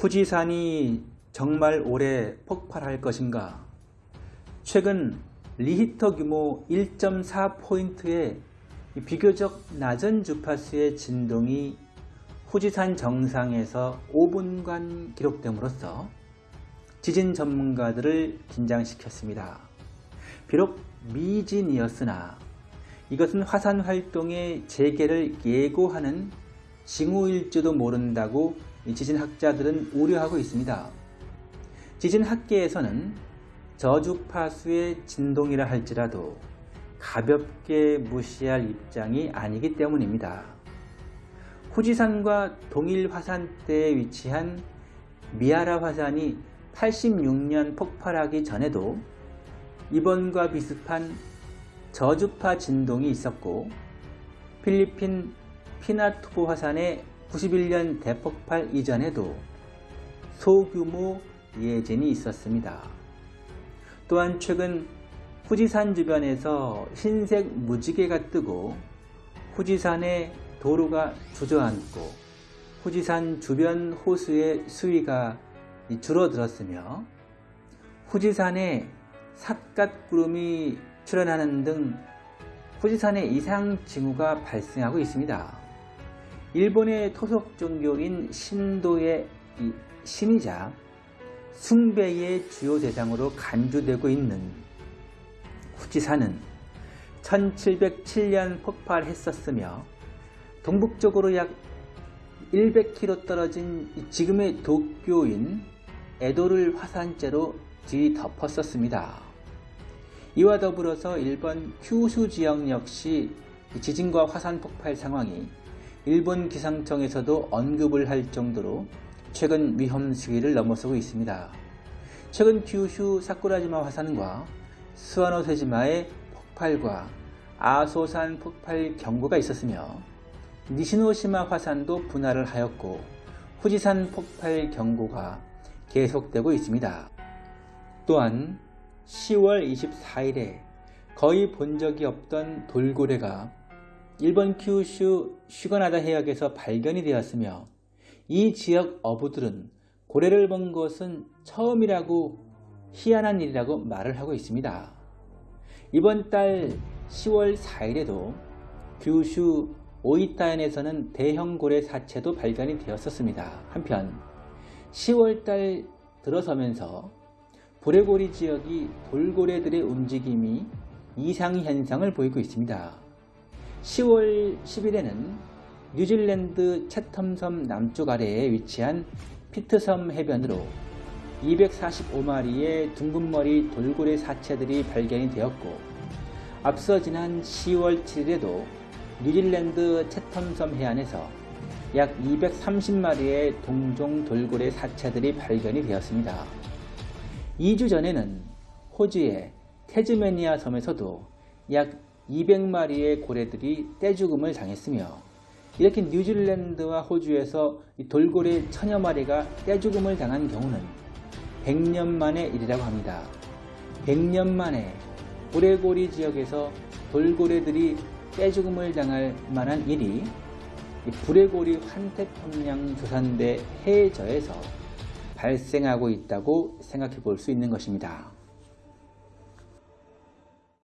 후지산이 정말 올해 폭발할 것인가? 최근 리히터 규모 1.4포인트의 비교적 낮은 주파수의 진동이 후지산 정상에서 5분간 기록됨으로써 지진 전문가들을 긴장시켰습니다. 비록 미진이었으나 이것은 화산 활동의 재개를 예고하는 징후일지도 모른다고 지진학자들은 우려하고 있습니다. 지진학계에서는 저주파수의 진동이라 할지라도 가볍게 무시할 입장이 아니기 때문입니다. 후지산과 동일 화산대에 위치한 미아라 화산이 86년 폭발하기 전에도 이번과 비슷한 저주파 진동이 있었고 필리핀 피나투보 화산의 91년 대폭발 이전에도 소규모 예진이 있었습니다. 또한 최근 후지산 주변에서 흰색 무지개가 뜨고 후지산의 도로가 주저앉고 후지산 주변 호수의 수위가 줄어들었으며 후지산에 삿갓구름이 출현하는 등 후지산에 이상 징후가 발생하고 있습니다. 일본의 토속 종교인 신도의 신이자 숭배의 주요 대상으로 간주되고 있는 후지산은 1707년 폭발했었으며 동북쪽으로 약 100km 떨어진 지금의 도쿄인 에도를 화산재로 뒤덮었었습니다. 이와 더불어서 일본 큐슈 지역 역시 지진과 화산 폭발 상황이 일본 기상청에서도 언급을 할 정도로 최근 위험 수위를 넘어서고 있습니다. 최근 큐슈 사쿠라지마 화산과 스와노세지마의 폭발과 아소산 폭발 경고가 있었으며 니시노시마 화산도 분할을 하였고 후지산 폭발 경고가 계속되고 있습니다. 또한 10월 24일에 거의 본 적이 없던 돌고래가 일본 큐슈 슈가나다 해역에서 발견이 되었으며 이 지역 어부들은 고래를 본 것은 처음이라고 희한한 일이라고 말을 하고 있습니다. 이번 달 10월 4일에도 규슈 오이타현에서는 대형 고래 사체도 발견이 되었었습니다. 한편 10월달 들어서면서 브레고리 지역이 돌고래들의 움직임이 이상 현상을 보이고 있습니다. 10월 10일에는 뉴질랜드 채텀섬 남쪽 아래에 위치한 피트섬 해변으로 245마리의 둥근머리 돌고래 사체들이 발견이 되었고 앞서 지난 10월 7일에도 뉴질랜드 채텀섬 해안에서 약 230마리의 동종 돌고래 사체들이 발견이 되었습니다. 2주 전에는 호주의 테즈메니아 섬에서도 약 200마리의 고래들이 떼죽음을 당했으며 이렇게 뉴질랜드와 호주에서 돌고래 천여 마리가 떼죽음을 당한 경우는 100년 만의 일이라고 합니다. 100년 만에 고래고리 지역에서 돌고래들이 떼죽음을 당할 만한 일이 브레고리 환태평양 조산대 해저에서 발생하고 있다고 생각해 볼 수 있는 것입니다.